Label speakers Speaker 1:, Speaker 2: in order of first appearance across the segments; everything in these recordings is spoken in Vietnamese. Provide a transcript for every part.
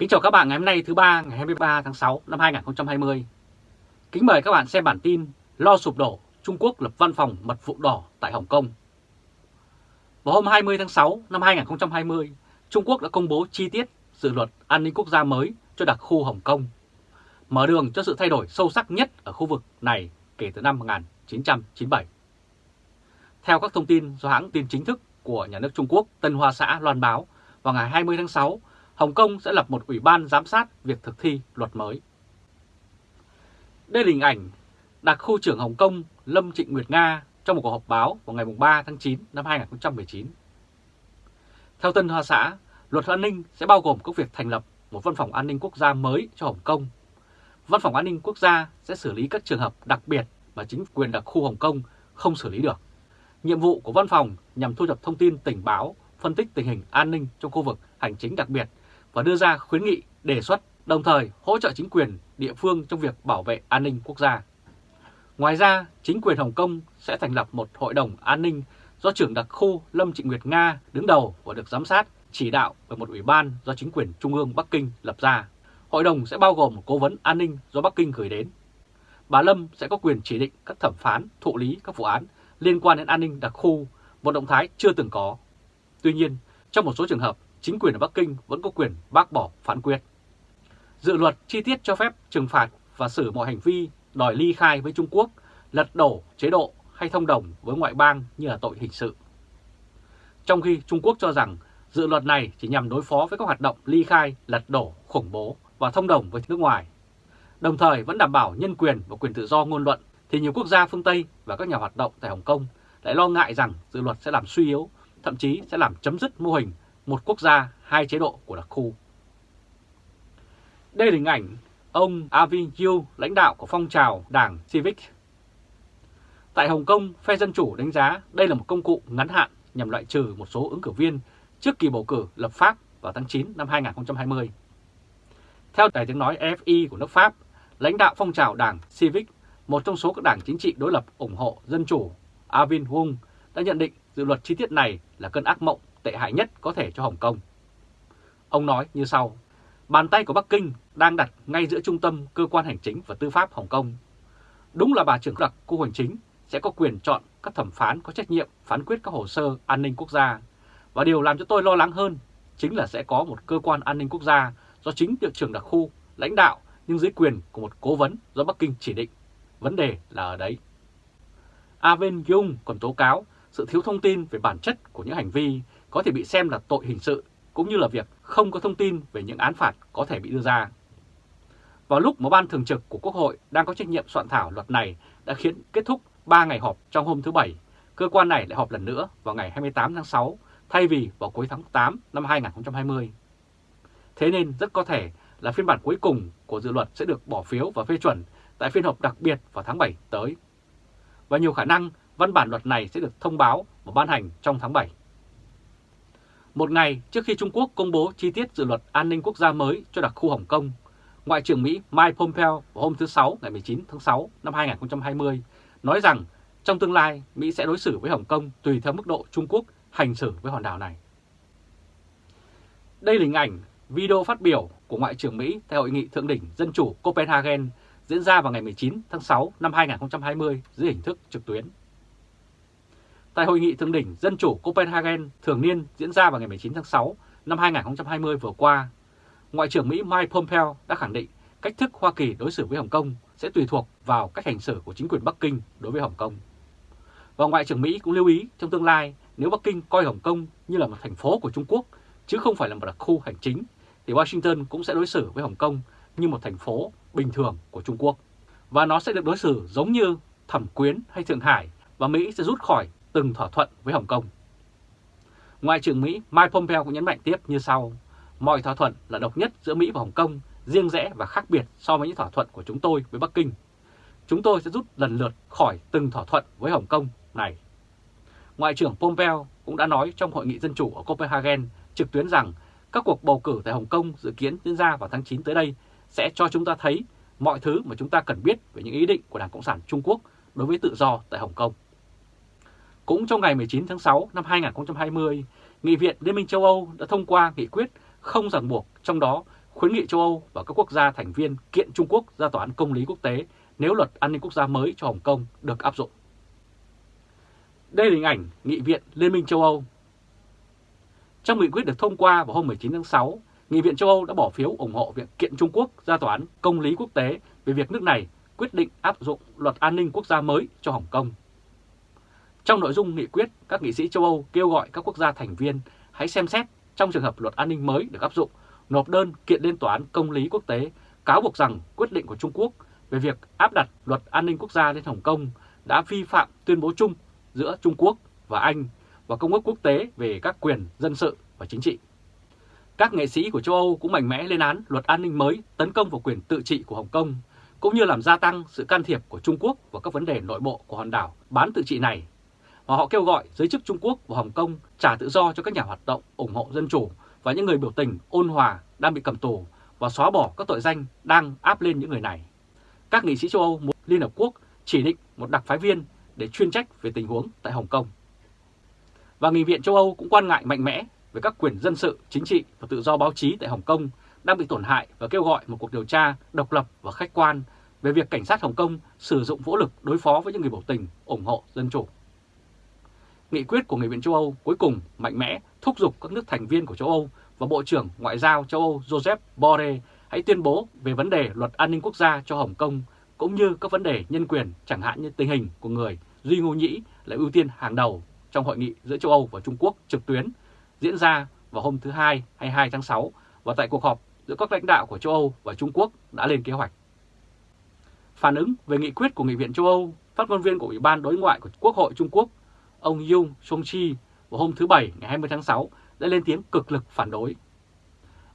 Speaker 1: Kính chào các bạn ngày hôm nay thứ ba ngày 23 tháng 6 năm 2020. Kính mời các bạn xem bản tin Lo sụp đổ, Trung Quốc lập văn phòng mật vụ đỏ tại Hồng Kông. Vào hôm 20 tháng 6 năm 2020, Trung Quốc đã công bố chi tiết dự luật an ninh quốc gia mới cho đặc khu Hồng Kông, mở đường cho sự thay đổi sâu sắc nhất ở khu vực này kể từ năm 1997. Theo các thông tin do hãng tin chính thức của nhà nước Trung Quốc Tân Hoa Xã loan báo vào ngày 20 tháng 6, Hồng Kông sẽ lập một ủy ban giám sát việc thực thi luật mới. Đây là hình ảnh đặc khu trưởng Hồng Kông Lâm Trịnh Nguyệt Nga trong một cuộc họp báo vào ngày 3 tháng 9 năm 2019. Theo Tân Hoa Xã, luật an ninh sẽ bao gồm các việc thành lập một văn phòng an ninh quốc gia mới cho Hồng Kông. Văn phòng an ninh quốc gia sẽ xử lý các trường hợp đặc biệt mà chính quyền đặc khu Hồng Kông không xử lý được. Nhiệm vụ của văn phòng nhằm thu thập thông tin tình báo, phân tích tình hình an ninh trong khu vực hành chính đặc biệt và đưa ra khuyến nghị, đề xuất, đồng thời hỗ trợ chính quyền địa phương trong việc bảo vệ an ninh quốc gia. Ngoài ra, chính quyền Hồng Kông sẽ thành lập một hội đồng an ninh do trưởng đặc khu Lâm Trịnh Nguyệt Nga đứng đầu và được giám sát, chỉ đạo bởi một ủy ban do chính quyền Trung ương Bắc Kinh lập ra. Hội đồng sẽ bao gồm một cố vấn an ninh do Bắc Kinh gửi đến. Bà Lâm sẽ có quyền chỉ định các thẩm phán, thụ lý các vụ án liên quan đến an ninh đặc khu, một động thái chưa từng có. Tuy nhiên, trong một số trường hợp, chính quyền ở Bắc Kinh vẫn có quyền bác bỏ phán quyết. Dự luật chi tiết cho phép trừng phạt và xử mọi hành vi đòi ly khai với Trung Quốc, lật đổ chế độ hay thông đồng với ngoại bang như là tội hình sự. Trong khi Trung Quốc cho rằng dự luật này chỉ nhằm đối phó với các hoạt động ly khai, lật đổ, khủng bố và thông đồng với nước ngoài, đồng thời vẫn đảm bảo nhân quyền và quyền tự do ngôn luận, thì nhiều quốc gia phương Tây và các nhà hoạt động tại Hồng Kông lại lo ngại rằng dự luật sẽ làm suy yếu, thậm chí sẽ làm chấm dứt mô hình một quốc gia, hai chế độ của đặc khu. Đây là hình ảnh ông Avin Yu, lãnh đạo của phong trào đảng Civic. Tại Hồng Kông, phe Dân Chủ đánh giá đây là một công cụ ngắn hạn nhằm loại trừ một số ứng cử viên trước kỳ bầu cử lập pháp vào tháng 9 năm 2020. Theo đài tiếng nói FI của nước Pháp, lãnh đạo phong trào đảng Civic, một trong số các đảng chính trị đối lập ủng hộ Dân Chủ, Avin Wong, đã nhận định dự luật chi tiết này là cơn ác mộng tệ hại nhất có thể cho Hồng Kông. Ông nói như sau, bàn tay của Bắc Kinh đang đặt ngay giữa trung tâm cơ quan hành chính và tư pháp Hồng Kông. Đúng là bà trưởng đặc khu hành chính sẽ có quyền chọn các thẩm phán có trách nhiệm phán quyết các hồ sơ an ninh quốc gia. Và điều làm cho tôi lo lắng hơn chính là sẽ có một cơ quan an ninh quốc gia do chính địa trưởng đặc khu lãnh đạo nhưng dưới quyền của một cố vấn do Bắc Kinh chỉ định. Vấn đề là ở đấy. Aven Jung còn tố cáo sự thiếu thông tin về bản chất của những hành vi có thể bị xem là tội hình sự, cũng như là việc không có thông tin về những án phạt có thể bị đưa ra. Vào lúc mà ban thường trực của Quốc hội đang có trách nhiệm soạn thảo luật này đã khiến kết thúc 3 ngày họp trong hôm thứ Bảy, cơ quan này lại họp lần nữa vào ngày 28 tháng 6 thay vì vào cuối tháng 8 năm 2020. Thế nên rất có thể là phiên bản cuối cùng của dự luật sẽ được bỏ phiếu và phê chuẩn tại phiên họp đặc biệt vào tháng 7 tới. Và nhiều khả năng văn bản luật này sẽ được thông báo và ban hành trong tháng 7. Một ngày trước khi Trung Quốc công bố chi tiết dự luật an ninh quốc gia mới cho đặc khu Hồng Kông, Ngoại trưởng Mỹ Mike Pompeo vào hôm thứ Sáu ngày 19 tháng 6 năm 2020 nói rằng trong tương lai Mỹ sẽ đối xử với Hồng Kông tùy theo mức độ Trung Quốc hành xử với hòn đảo này. Đây là hình ảnh video phát biểu của Ngoại trưởng Mỹ tại Hội nghị Thượng đỉnh Dân chủ Copenhagen diễn ra vào ngày 19 tháng 6 năm 2020 dưới hình thức trực tuyến. Tại Hội nghị Thượng đỉnh Dân chủ Copenhagen thường niên diễn ra vào ngày 19 tháng 6 năm 2020 vừa qua, Ngoại trưởng Mỹ Mike Pompeo đã khẳng định cách thức Hoa Kỳ đối xử với Hồng Kông sẽ tùy thuộc vào cách hành xử của chính quyền Bắc Kinh đối với Hồng Kông. Và Ngoại trưởng Mỹ cũng lưu ý trong tương lai nếu Bắc Kinh coi Hồng Kông như là một thành phố của Trung Quốc chứ không phải là một đặc khu hành chính thì Washington cũng sẽ đối xử với Hồng Kông như một thành phố bình thường của Trung Quốc. Và nó sẽ được đối xử giống như Thẩm Quyến hay Thượng Hải và Mỹ sẽ rút khỏi từng thỏa thuận với Hồng Kông. Ngoại trưởng Mỹ Mike Pompeo cũng nhấn mạnh tiếp như sau, mọi thỏa thuận là độc nhất giữa Mỹ và Hồng Kông, riêng rẽ và khác biệt so với những thỏa thuận của chúng tôi với Bắc Kinh. Chúng tôi sẽ rút lần lượt khỏi từng thỏa thuận với Hồng Kông này. Ngoại trưởng Pompeo cũng đã nói trong Hội nghị Dân chủ ở Copenhagen trực tuyến rằng các cuộc bầu cử tại Hồng Kông dự kiến diễn ra vào tháng 9 tới đây sẽ cho chúng ta thấy mọi thứ mà chúng ta cần biết về những ý định của Đảng Cộng sản Trung Quốc đối với tự do tại Hồng Kông. Cũng trong ngày 19 tháng 6 năm 2020, Nghị viện Liên minh châu Âu đã thông qua nghị quyết không ràng buộc, trong đó khuyến nghị châu Âu và các quốc gia thành viên kiện Trung Quốc ra tòa án công lý quốc tế nếu luật an ninh quốc gia mới cho Hồng Kông được áp dụng. Đây là hình ảnh Nghị viện Liên minh châu Âu. Trong nghị quyết được thông qua vào hôm 19 tháng 6, Nghị viện châu Âu đã bỏ phiếu ủng hộ việc kiện Trung Quốc ra tòa án công lý quốc tế về việc nước này quyết định áp dụng luật an ninh quốc gia mới cho Hồng Kông. Trong nội dung nghị quyết, các nghị sĩ châu Âu kêu gọi các quốc gia thành viên hãy xem xét trong trường hợp luật an ninh mới được áp dụng, nộp đơn kiện lên tòa án công lý quốc tế cáo buộc rằng quyết định của Trung Quốc về việc áp đặt luật an ninh quốc gia lên Hồng Kông đã vi phạm tuyên bố chung giữa Trung Quốc và Anh và Công ước quốc tế về các quyền dân sự và chính trị. Các nghệ sĩ của châu Âu cũng mạnh mẽ lên án luật an ninh mới tấn công vào quyền tự trị của Hồng Kông, cũng như làm gia tăng sự can thiệp của Trung Quốc vào các vấn đề nội bộ của hòn đảo bán tự trị này. Và họ kêu gọi giới chức Trung Quốc và Hồng Kông trả tự do cho các nhà hoạt động ủng hộ dân chủ và những người biểu tình ôn hòa đang bị cầm tù và xóa bỏ các tội danh đang áp lên những người này. Các nghị sĩ châu Âu muốn Liên Hợp Quốc chỉ định một đặc phái viên để chuyên trách về tình huống tại Hồng Kông. Và Nghị viện châu Âu cũng quan ngại mạnh mẽ về các quyền dân sự, chính trị và tự do báo chí tại Hồng Kông đang bị tổn hại và kêu gọi một cuộc điều tra độc lập và khách quan về việc cảnh sát Hồng Kông sử dụng vũ lực đối phó với những người biểu tình ủng hộ dân chủ. Nghị quyết của Nghị viện châu Âu cuối cùng mạnh mẽ thúc giục các nước thành viên của châu Âu và Bộ trưởng Ngoại giao châu Âu Joseph Borrell hãy tuyên bố về vấn đề luật an ninh quốc gia cho Hồng Kông cũng như các vấn đề nhân quyền chẳng hạn như tình hình của người Duy Ngô Nhĩ là ưu tiên hàng đầu trong hội nghị giữa châu Âu và Trung Quốc trực tuyến diễn ra vào hôm thứ Hai 22 tháng 6 và tại cuộc họp giữa các lãnh đạo của châu Âu và Trung Quốc đã lên kế hoạch. Phản ứng về nghị quyết của Nghị viện châu Âu, phát ngôn viên của Ủy ban Đối ngoại của Quốc hội Trung Quốc, ông Yung Song Chi vào hôm thứ Bảy ngày 20 tháng 6 đã lên tiếng cực lực phản đối.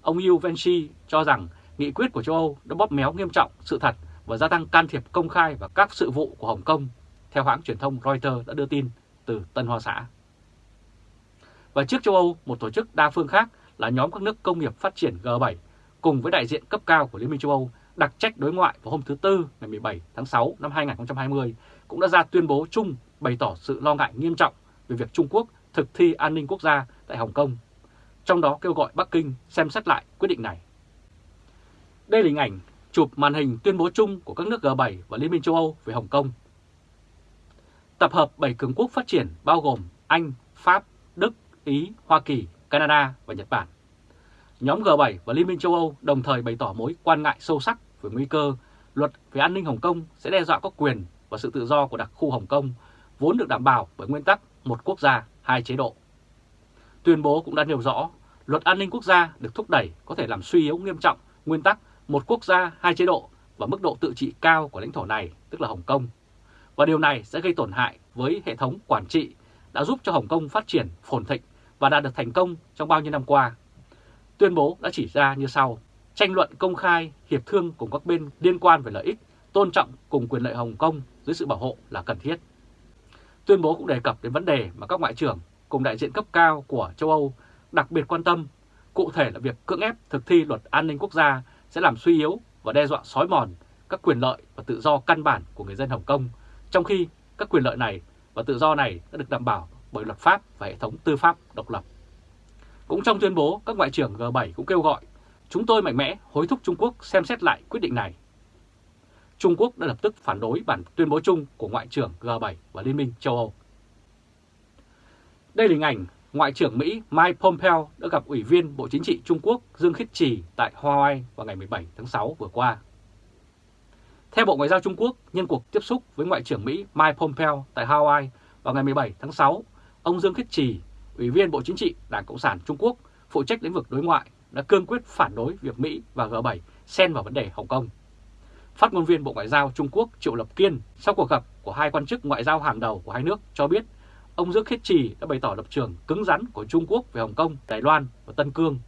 Speaker 1: Ông Yu Venchi cho rằng nghị quyết của châu Âu đã bóp méo nghiêm trọng sự thật và gia tăng can thiệp công khai vào các sự vụ của Hồng Kông, theo hãng truyền thông Reuters đã đưa tin từ Tân Hoa Xã. Và trước châu Âu, một tổ chức đa phương khác là nhóm các nước công nghiệp phát triển G7 cùng với đại diện cấp cao của Liên minh châu Âu đặc trách đối ngoại vào hôm thứ Tư ngày 17 tháng 6 năm 2020 cũng đã ra tuyên bố chung bày tỏ sự lo ngại nghiêm trọng về việc Trung Quốc thực thi an ninh quốc gia tại Hồng Kông, trong đó kêu gọi Bắc Kinh xem xét lại quyết định này. Đây là hình ảnh chụp màn hình tuyên bố chung của các nước G7 và Liên minh châu Âu về Hồng Kông. Tập hợp 7 cường quốc phát triển bao gồm Anh, Pháp, Đức, Ý, Hoa Kỳ, Canada và Nhật Bản. Nhóm G7 và Liên minh châu Âu đồng thời bày tỏ mối quan ngại sâu sắc về nguy cơ luật về an ninh Hồng Kông sẽ đe dọa các quyền và sự tự do của đặc khu Hồng Kông vốn được đảm bảo bởi nguyên tắc một quốc gia, hai chế độ. Tuyên bố cũng đã nêu rõ, luật an ninh quốc gia được thúc đẩy có thể làm suy yếu nghiêm trọng nguyên tắc một quốc gia, hai chế độ và mức độ tự trị cao của lãnh thổ này, tức là Hồng Kông. Và điều này sẽ gây tổn hại với hệ thống quản trị đã giúp cho Hồng Kông phát triển phồn thịnh và đạt được thành công trong bao nhiêu năm qua. Tuyên bố đã chỉ ra như sau, tranh luận công khai, hiệp thương cùng các bên liên quan về lợi ích, tôn trọng cùng quyền lợi Hồng Kông dưới sự bảo hộ là cần thiết. Tuyên bố cũng đề cập đến vấn đề mà các ngoại trưởng cùng đại diện cấp cao của châu Âu đặc biệt quan tâm, cụ thể là việc cưỡng ép thực thi luật an ninh quốc gia sẽ làm suy yếu và đe dọa sói mòn các quyền lợi và tự do căn bản của người dân Hồng Kông, trong khi các quyền lợi này và tự do này đã được đảm bảo bởi luật pháp và hệ thống tư pháp độc lập. Cũng trong tuyên bố, các ngoại trưởng G7 cũng kêu gọi chúng tôi mạnh mẽ hối thúc Trung Quốc xem xét lại quyết định này. Trung Quốc đã lập tức phản đối bản tuyên bố chung của Ngoại trưởng G7 và Liên minh châu Âu. Đây là hình ảnh Ngoại trưởng Mỹ Mike Pompeo đã gặp Ủy viên Bộ Chính trị Trung Quốc Dương Khiết Trì tại Hawaii vào ngày 17 tháng 6 vừa qua. Theo Bộ Ngoại giao Trung Quốc, nhân cuộc tiếp xúc với Ngoại trưởng Mỹ Mike Pompeo tại Hawaii vào ngày 17 tháng 6, ông Dương Khiết Trì, Ủy viên Bộ Chính trị Đảng Cộng sản Trung Quốc, phụ trách lĩnh vực đối ngoại, đã cương quyết phản đối việc Mỹ và G7 xen vào vấn đề Hồng Kông. Phát ngôn viên Bộ Ngoại giao Trung Quốc Triệu Lập Kiên sau cuộc gặp của hai quan chức ngoại giao hàng đầu của hai nước cho biết ông Dương Khiết Trì đã bày tỏ lập trường cứng rắn của Trung Quốc về Hồng Kông, Đài Loan và Tân Cương.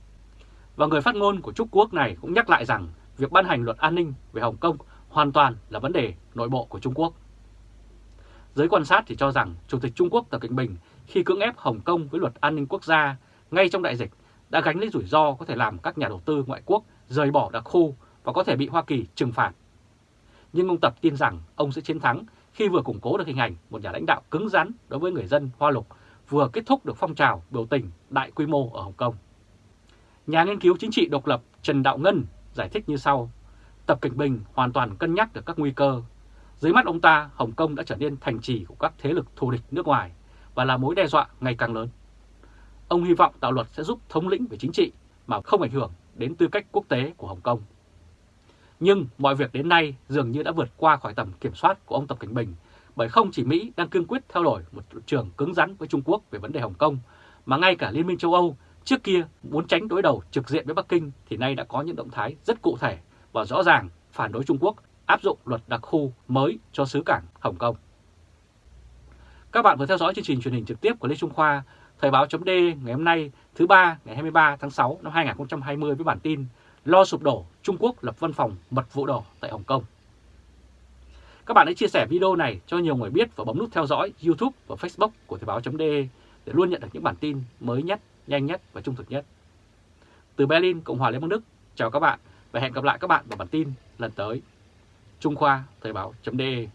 Speaker 1: Và người phát ngôn của Trung Quốc này cũng nhắc lại rằng việc ban hành luật an ninh về Hồng Kông hoàn toàn là vấn đề nội bộ của Trung Quốc. Giới quan sát thì cho rằng Chủ tịch Trung Quốc Tập Cận Bình khi cưỡng ép Hồng Kông với luật an ninh quốc gia ngay trong đại dịch đã gánh lấy rủi ro có thể làm các nhà đầu tư ngoại quốc rời bỏ đặc khu và có thể bị Hoa Kỳ trừng phạt. Nhưng ông Tập tin rằng ông sẽ chiến thắng khi vừa củng cố được hình ảnh một nhà lãnh đạo cứng rắn đối với người dân Hoa Lục, vừa kết thúc được phong trào biểu tình đại quy mô ở Hồng Kông. Nhà nghiên cứu chính trị độc lập Trần Đạo Ngân giải thích như sau. Tập Cảnh Bình hoàn toàn cân nhắc được các nguy cơ. Dưới mắt ông ta, Hồng Kông đã trở nên thành trì của các thế lực thù địch nước ngoài và là mối đe dọa ngày càng lớn. Ông hy vọng tạo luật sẽ giúp thống lĩnh về chính trị mà không ảnh hưởng đến tư cách quốc tế của Hồng Kông. Nhưng mọi việc đến nay dường như đã vượt qua khỏi tầm kiểm soát của ông Tập Cảnh Bình bởi không chỉ Mỹ đang cương quyết theo đuổi một trường cứng rắn với Trung Quốc về vấn đề Hồng Kông, mà ngay cả Liên minh châu Âu trước kia muốn tránh đối đầu trực diện với Bắc Kinh thì nay đã có những động thái rất cụ thể và rõ ràng phản đối Trung Quốc áp dụng luật đặc khu mới cho xứ cảng Hồng Kông. Các bạn vừa theo dõi chương trình truyền hình trực tiếp của Lê Trung Khoa, Thời báo chấm ngày hôm nay thứ ba ngày 23 tháng 6 năm 2020 với bản tin Lo sụp đổ Trung Quốc lập văn phòng mật vụ đỏ tại Hồng Kông. Các bạn hãy chia sẻ video này cho nhiều người biết và bấm nút theo dõi YouTube và Facebook của Thời báo.de để luôn nhận được những bản tin mới nhất, nhanh nhất và trung thực nhất. Từ Berlin, Cộng hòa Liên bang Đức, chào các bạn và hẹn gặp lại các bạn vào bản tin lần tới. Trung Khoa Thời báo.de